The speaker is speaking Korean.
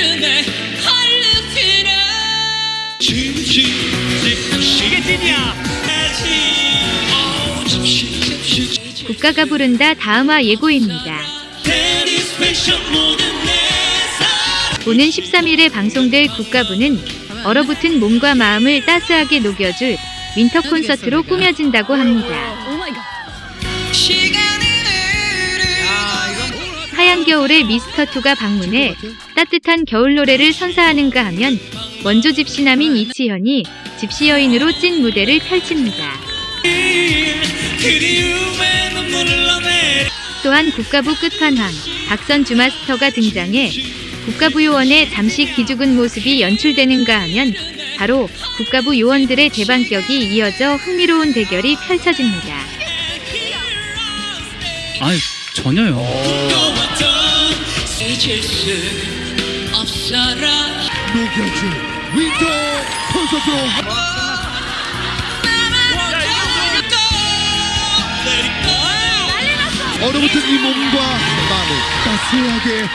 흐르네 할루시네 이게 찐이야. 국가가 부른다 다음화 예고입니다. 오는 13일에 방송될 국가부는 얼어붙은 몸과 마음을 따스하게 녹여줄 윈터 콘서트로 꾸며진다고 합니다. 하얀 겨울에 미스터2가 방문해 따뜻한 겨울 노래를 선사하는가 하면 원조 집시남인 이치현이 집시 여인으로 찐 무대를 펼칩니다. 또한 국가부 끝판왕 박선 주 마스터가 등장해 국가부 요원의 잠시 기죽은 모습이 연출되는가 하면 바로 국가부 요원들의 대반격이 이어져 흥미로운 대결이 펼쳐집니다. 아니 전혀요. 잊을 수 없어라. 녹여줄 윈터 콘서트. 얼어붙은 이 몸과 마음을 따스하게